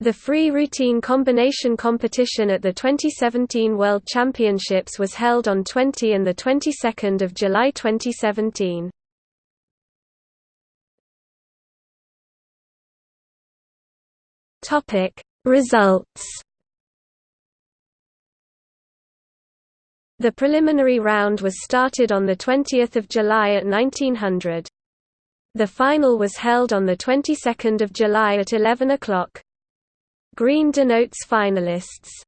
The free routine combination competition at the 2017 World Championships was held on 20 and the 22nd of July 2017. Topic Results The preliminary round was started on 20 July at 1900. The final was held on the 22nd of July at 11 o'clock. Green denotes finalists.